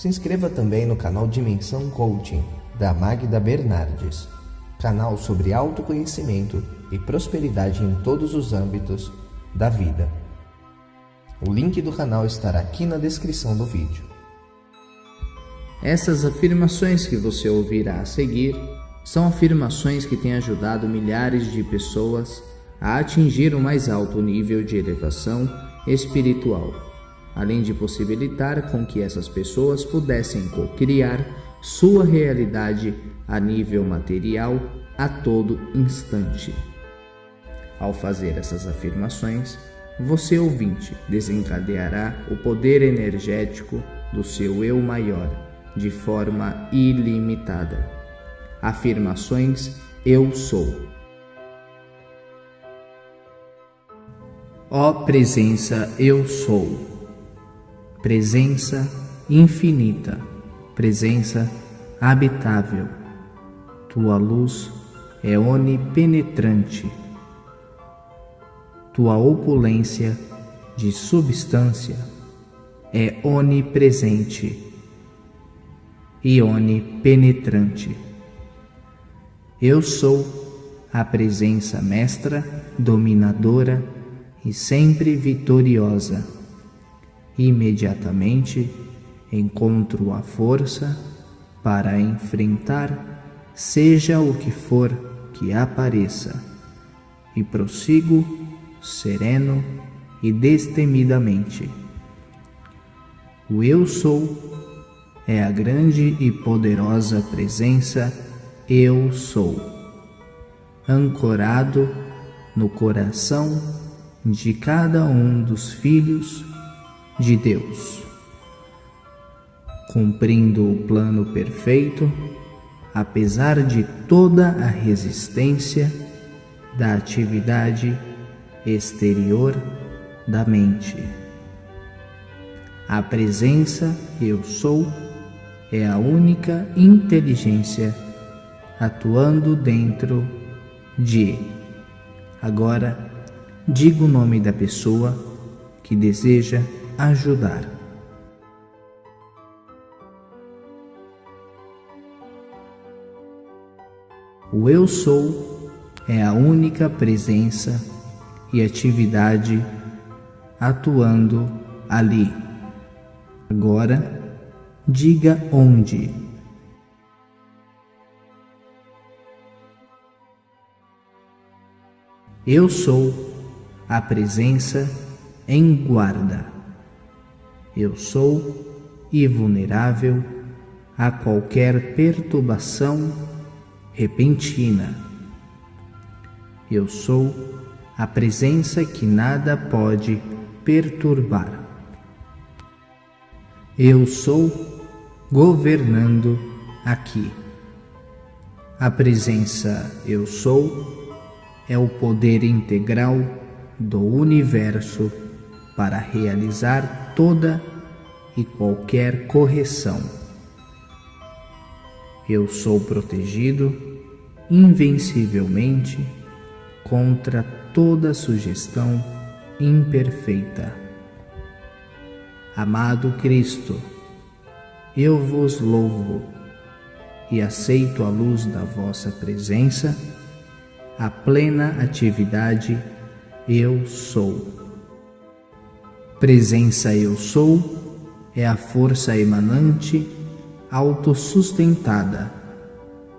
Se inscreva também no canal Dimensão Coaching, da Magda Bernardes, canal sobre autoconhecimento e prosperidade em todos os âmbitos da vida. O link do canal estará aqui na descrição do vídeo. Essas afirmações que você ouvirá a seguir são afirmações que têm ajudado milhares de pessoas a atingir o mais alto nível de elevação espiritual, além de possibilitar com que essas pessoas pudessem co-criar sua realidade a nível material a todo instante. Ao fazer essas afirmações, você ouvinte desencadeará o poder energético do seu eu maior de forma ilimitada. Afirmações Eu sou. Ó presença Eu sou. Presença infinita, presença habitável. Tua luz é onipenetrante. Tua opulência de substância é onipresente e onipenetrante. Eu sou a presença mestra, dominadora e sempre vitoriosa. Imediatamente encontro a força para enfrentar, seja o que for que apareça, e prossigo sereno e destemidamente. O Eu Sou é a grande e poderosa presença Eu Sou, ancorado no coração de cada um dos filhos de Deus, cumprindo o plano perfeito, apesar de toda a resistência da atividade exterior da mente. A presença Eu Sou é a única inteligência atuando dentro de. Agora, diga o nome da pessoa que deseja ajudar. O Eu Sou é a única presença e atividade atuando ali. Agora, Diga onde. Eu sou a presença em guarda. Eu sou invulnerável a qualquer perturbação repentina. Eu sou a presença que nada pode perturbar. Eu sou governando aqui. A presença Eu Sou é o poder integral do universo para realizar toda e qualquer correção. Eu sou protegido invencivelmente contra toda sugestão imperfeita. Amado Cristo, eu vos louvo e aceito a luz da vossa presença, a plena atividade Eu sou. Presença Eu sou é a força emanante autossustentada,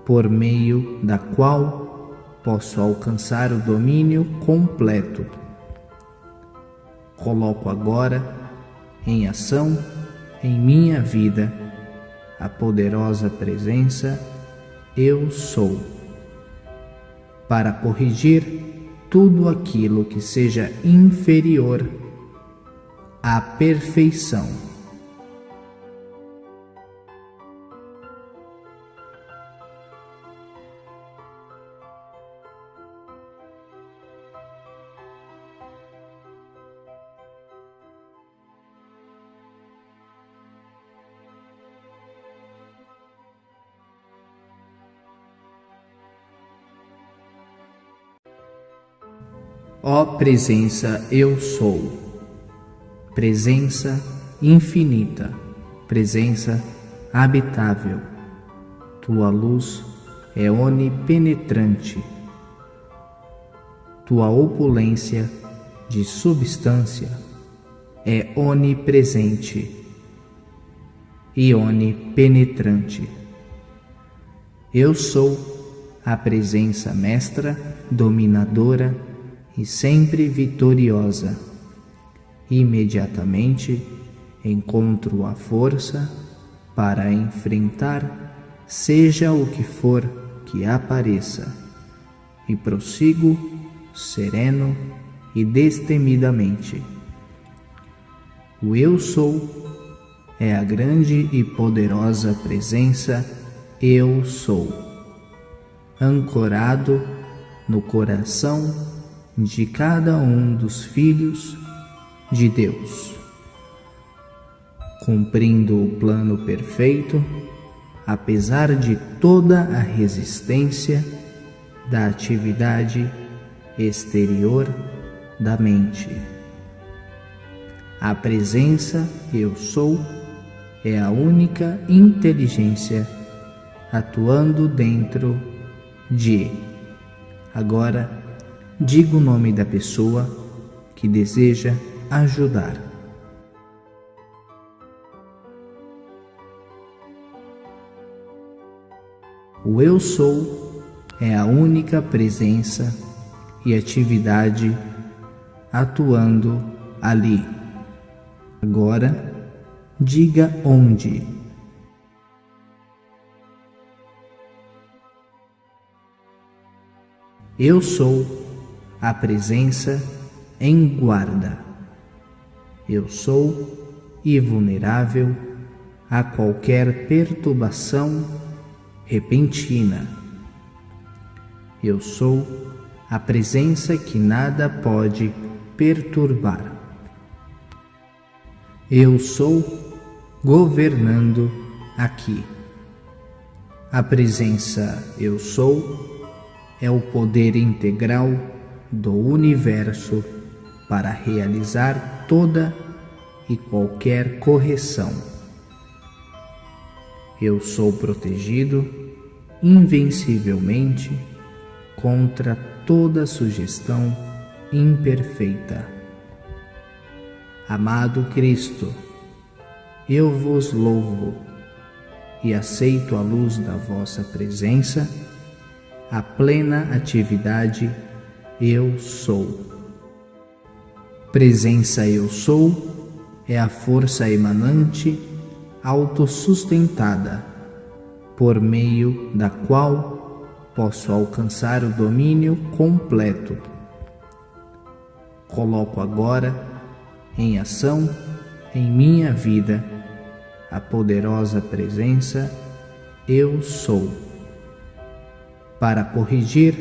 por meio da qual posso alcançar o domínio completo. Coloco agora em ação em minha vida a poderosa presença Eu Sou, para corrigir tudo aquilo que seja inferior à perfeição. Ó presença Eu Sou, presença infinita, presença habitável. Tua luz é onipenetrante. Tua opulência de substância é onipresente e onipenetrante. Eu sou a presença mestra, dominadora e sempre vitoriosa. Imediatamente encontro a força para enfrentar, seja o que for que apareça, e prossigo sereno e destemidamente. O Eu Sou é a grande e poderosa presença Eu Sou, ancorado no coração de cada um dos filhos de Deus cumprindo o plano perfeito, apesar de toda a resistência da atividade exterior da mente. A presença Eu Sou é a única inteligência atuando dentro de. Agora, diga o nome da pessoa que deseja ajudar. O Eu Sou é a única presença e atividade atuando ali. Agora, diga onde. Eu sou a presença em guarda. Eu sou invulnerável a qualquer perturbação repentina. Eu sou a presença que nada pode perturbar. Eu sou governando aqui. A presença Eu Sou é o poder integral do universo para realizar toda e qualquer correção. Eu sou protegido invencivelmente contra toda sugestão imperfeita. Amado Cristo, eu vos louvo e aceito a luz da vossa presença, a plena atividade eu sou. Presença eu sou é a força emanante autossustentada por meio da qual posso alcançar o domínio completo. Coloco agora em ação em minha vida a poderosa presença Eu Sou, para corrigir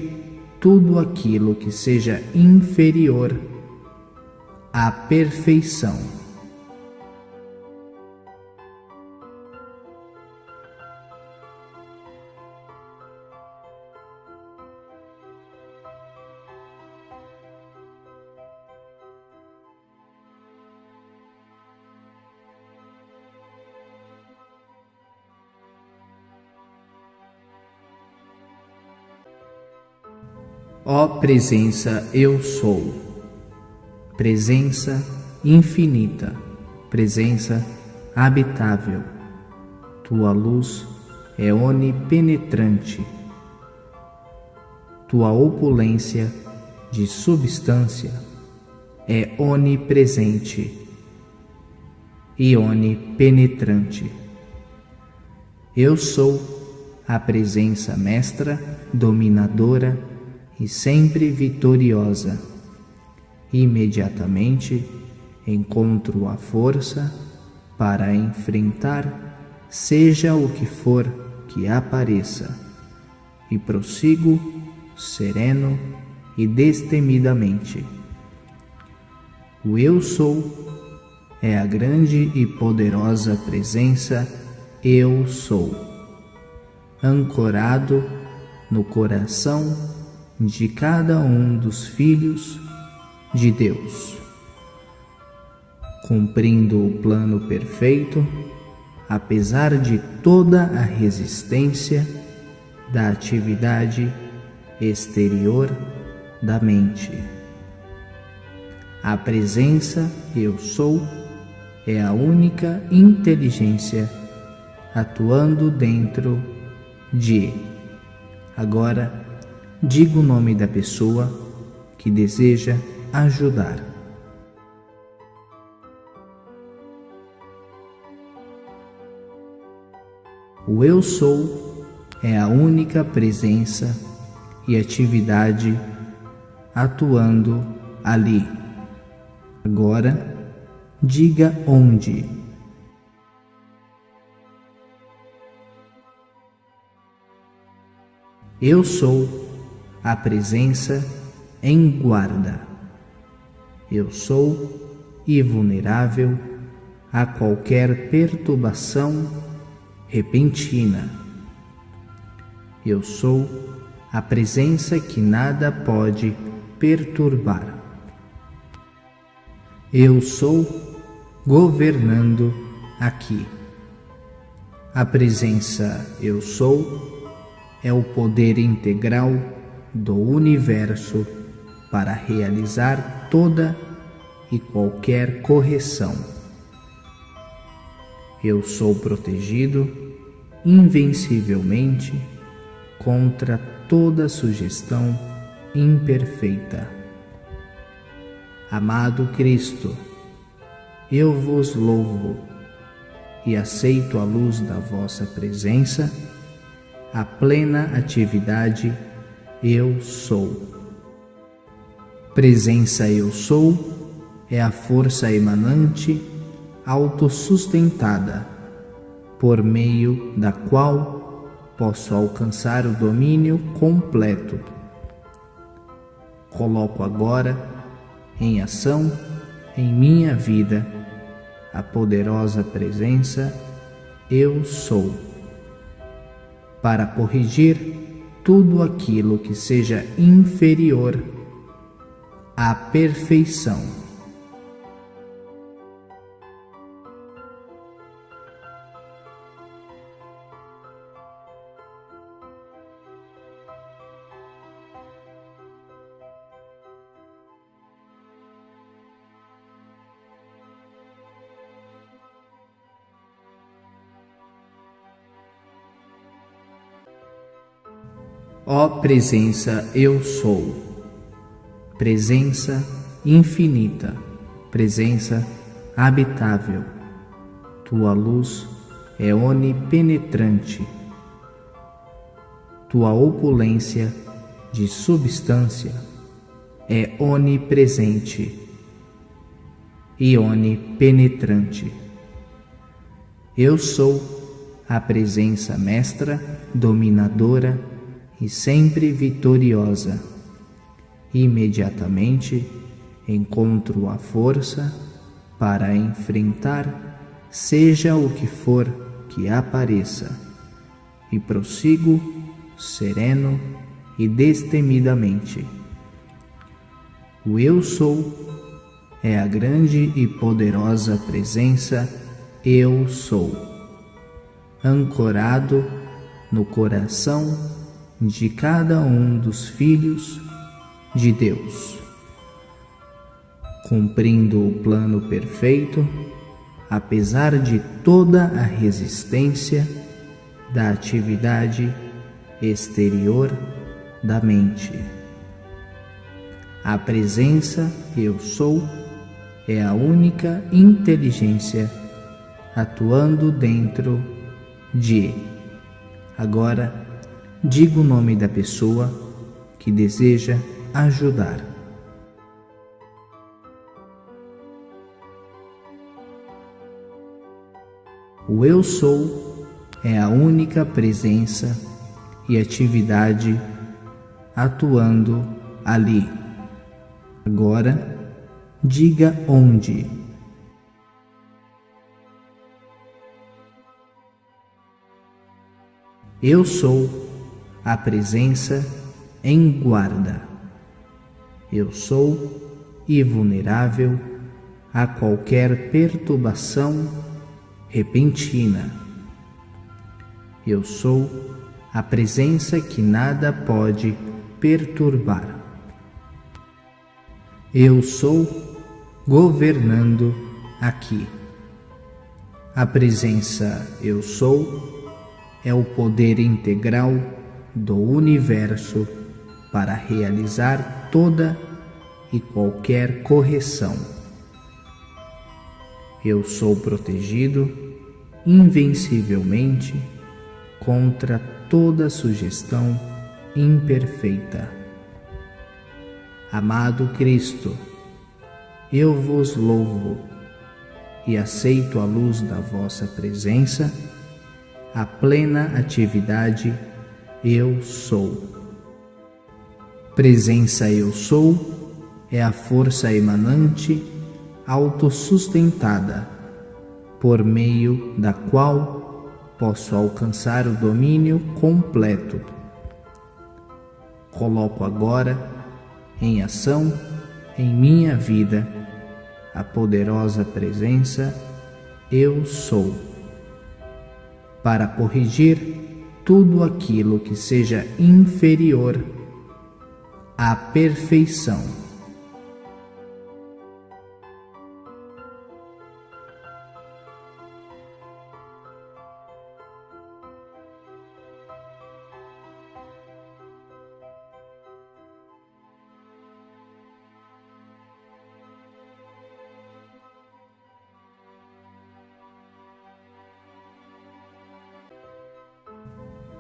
tudo aquilo que seja inferior à perfeição. Ó presença eu sou, presença infinita, presença habitável, tua luz é onipenetrante, tua opulência de substância é onipresente e onipenetrante. Eu sou a presença mestra, dominadora, e sempre vitoriosa. Imediatamente encontro a força para enfrentar, seja o que for que apareça, e prossigo sereno e destemidamente. O Eu Sou é a grande e poderosa presença Eu Sou, ancorado no coração de cada um dos filhos de Deus. Cumprindo o plano perfeito, apesar de toda a resistência da atividade exterior da mente. A presença Eu Sou é a única inteligência atuando dentro de. Agora, diga o nome da pessoa que deseja ajudar. O Eu Sou é a única presença e atividade atuando ali. Agora, diga onde. Eu sou a presença em guarda. Eu sou invulnerável a qualquer perturbação repentina. Eu sou a presença que nada pode perturbar. Eu sou governando aqui. A presença Eu sou é o poder integral do universo para realizar toda e qualquer correção. Eu sou protegido invencivelmente contra toda sugestão imperfeita. Amado Cristo, eu vos louvo e aceito a luz da vossa presença a plena atividade Eu Sou. Presença Eu Sou é a força emanante autossustentada, por meio da qual posso alcançar o domínio completo. Coloco agora em ação em minha vida a poderosa presença Eu Sou para corrigir tudo aquilo que seja inferior à perfeição. Ó presença, eu sou. Presença infinita, presença habitável. Tua luz é onipenetrante. Tua opulência de substância é onipresente e onipenetrante. Eu sou a presença mestra, dominadora, e sempre vitoriosa. Imediatamente encontro a força para enfrentar, seja o que for que apareça, e prossigo sereno e destemidamente. O Eu Sou é a grande e poderosa presença Eu Sou, ancorado no coração de cada um dos filhos de Deus. Cumprindo o plano perfeito, apesar de toda a resistência da atividade exterior da mente. A presença Eu Sou é a única inteligência atuando dentro de. Agora, diga o nome da pessoa que deseja ajudar. O Eu Sou é a única presença e atividade atuando ali. Agora, diga onde. Eu sou a presença em guarda. Eu sou invulnerável a qualquer perturbação repentina. Eu sou a presença que nada pode perturbar. Eu sou governando aqui. A presença Eu Sou é o poder integral do universo para realizar toda e qualquer correção. Eu sou protegido invencivelmente contra toda sugestão imperfeita. Amado Cristo, eu vos louvo e aceito a luz da vossa presença, a plena atividade Eu sou. Presença Eu sou é a força emanante autossustentada, por meio da qual posso alcançar o domínio completo. Coloco agora em ação em minha vida a poderosa presença Eu sou, para corrigir tudo aquilo que seja inferior à perfeição.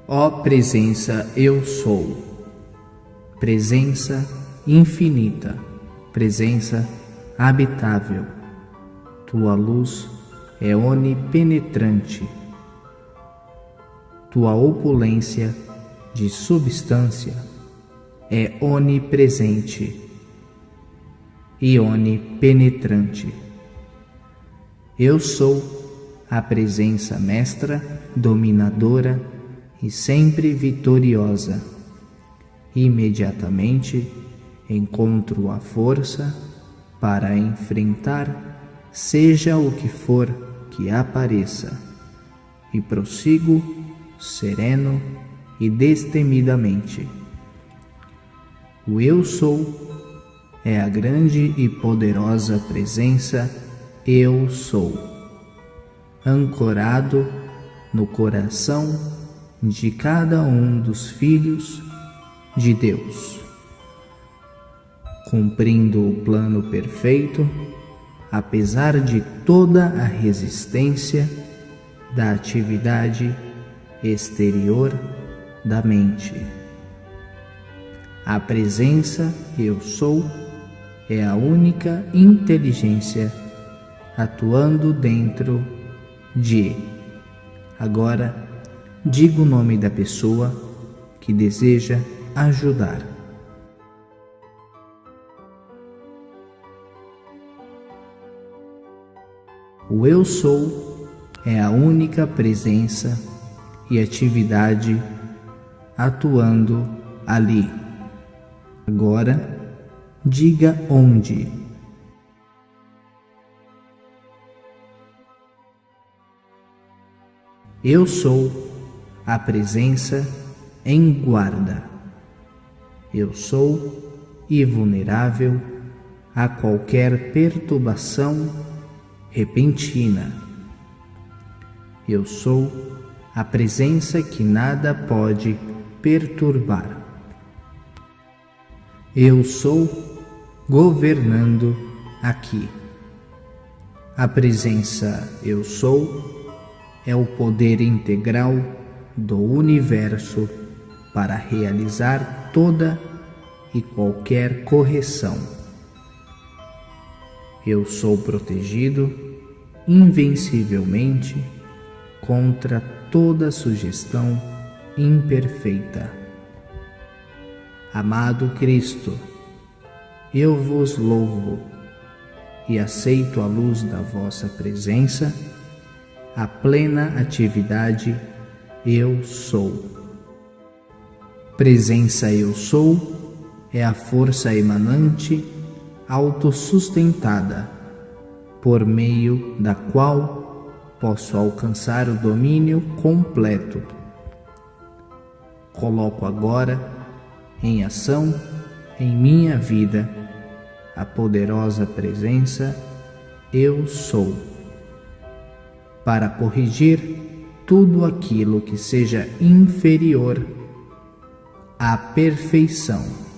Ó presença, eu sou. Presença infinita, presença habitável. Tua luz é onipenetrante. Tua opulência de substância é onipresente e onipenetrante. Eu sou a presença mestra, dominadora, e sempre vitoriosa. Imediatamente encontro a força para enfrentar, seja o que for que apareça, e prossigo sereno e destemidamente. O Eu Sou é a grande e poderosa presença Eu Sou, ancorado no coração de cada um dos filhos de Deus, cumprindo o plano perfeito, apesar de toda a resistência da atividade exterior da mente. A presença Eu Sou é a única inteligência atuando dentro de. Agora, diga o nome da pessoa que deseja ajudar. O Eu Sou é a única presença e atividade atuando ali. Agora, diga onde. Eu sou a presença em guarda. Eu sou invulnerável a qualquer perturbação repentina. Eu sou a presença que nada pode perturbar. Eu sou governando aqui. A presença Eu sou é o poder integral do universo para realizar toda e qualquer correção. Eu sou protegido invencivelmente contra toda sugestão imperfeita. Amado Cristo, eu vos louvo e aceito a luz da vossa presença, a plena atividade eu sou. Presença Eu Sou é a força emanante autossustentada, por meio da qual posso alcançar o domínio completo. Coloco agora em ação em minha vida a poderosa presença Eu sou, para corrigir tudo aquilo que seja inferior à perfeição.